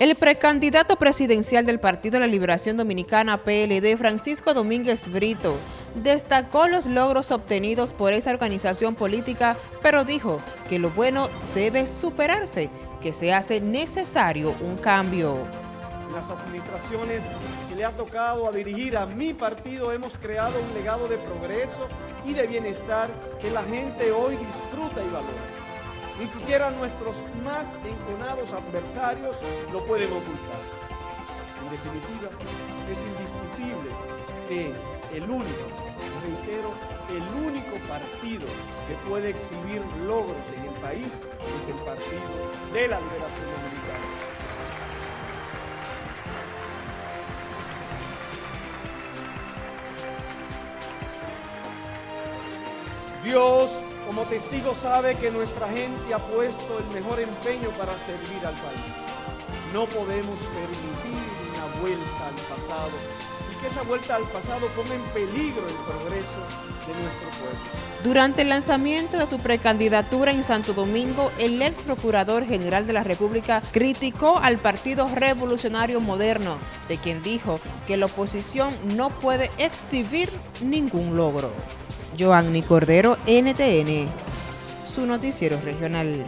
El precandidato presidencial del Partido de la Liberación Dominicana PLD, Francisco Domínguez Brito, destacó los logros obtenidos por esa organización política, pero dijo que lo bueno debe superarse, que se hace necesario un cambio. Las administraciones que le ha tocado a dirigir a mi partido hemos creado un legado de progreso y de bienestar que la gente hoy disfruta y valora. Ni siquiera nuestros más enconados adversarios lo pueden ocultar. En definitiva, es indiscutible que el único, reitero, el único partido que puede exhibir logros en el país es el Partido de la Liberación Dominicana. Dios como testigo sabe que nuestra gente ha puesto el mejor empeño para servir al país. No podemos permitir una vuelta al pasado y que esa vuelta al pasado ponga en peligro el progreso de nuestro pueblo. Durante el lanzamiento de su precandidatura en Santo Domingo, el ex procurador general de la República criticó al Partido Revolucionario Moderno, de quien dijo que la oposición no puede exhibir ningún logro. Joanny Cordero, NTN, su noticiero regional.